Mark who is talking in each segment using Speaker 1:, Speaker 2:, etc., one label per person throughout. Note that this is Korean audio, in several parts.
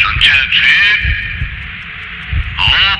Speaker 1: 전체 투입. 하나,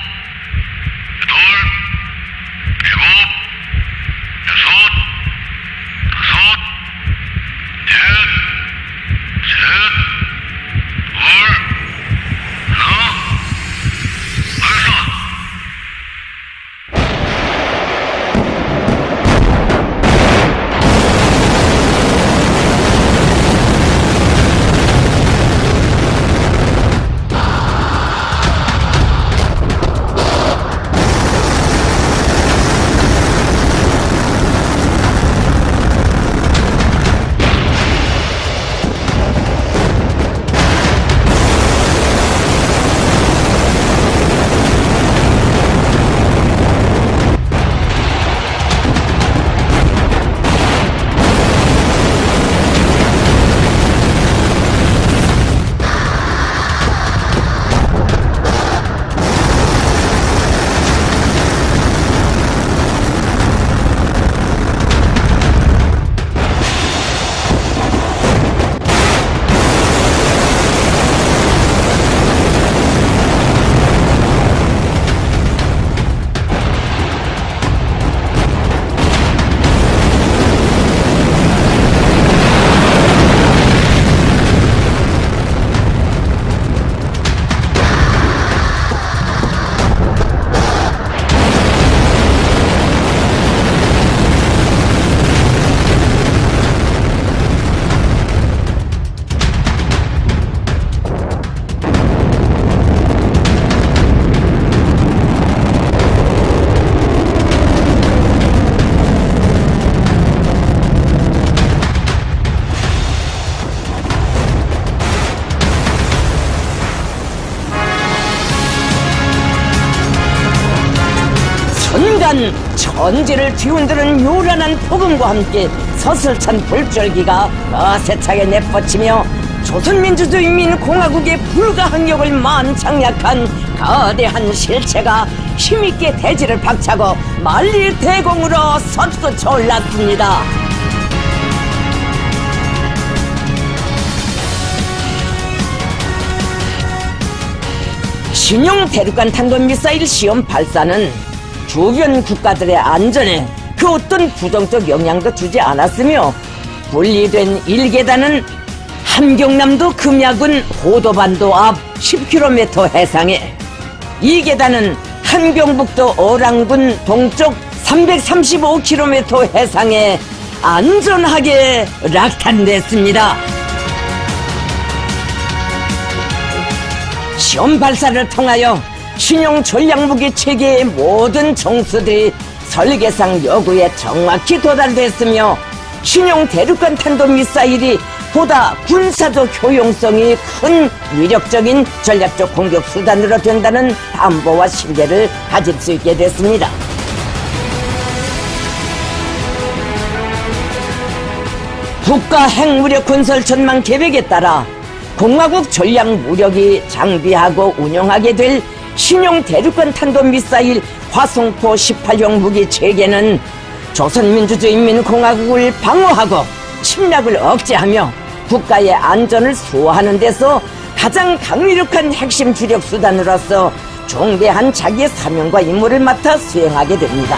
Speaker 2: 순간 천지를 뒤흔드는 요란한 폭음과 함께 서슬찬 불절기가 어세차게 내뻗치며 조선민주주의인민공화국의 불가항력을 만장약한 거대한 실체가 힘있게 대지를 박차고 만리 대공으로 솟구쳐 올랐습니다. 신형 대륙간 탄도 미사일 시험 발사는 주변 국가들의 안전에 그 어떤 부정적 영향도 주지 않았으며 분리된 1계단은 함경남도 금야군 고도반도 앞 10km 해상에 2계단은 함경북도 어랑군 동쪽 335km 해상에 안전하게 락탄됐습니다. 시험 발사를 통하여 신형 전략무기 체계의 모든 정수들이 설계상 요구에 정확히 도달됐으며 신형 대륙간 탄도 미사일이 보다 군사적 효용성이 큰 위력적인 전략적 공격 수단으로 된다는 담보와 신뢰를 가질 수 있게 됐습니다. 국가 핵무력 건설 전망 계획에 따라 공화국 전략 무력이 장비하고 운영하게 될 신형 대륙간 탄도 미사일 화성포 18형 무기 체계는 조선민주주의인민공화국을 방어하고 침략을 억제하며 국가의 안전을 수호하는 데서 가장 강력한 핵심 주력 수단으로서 중대한 자기의 사명과 임무를 맡아 수행하게 됩니다.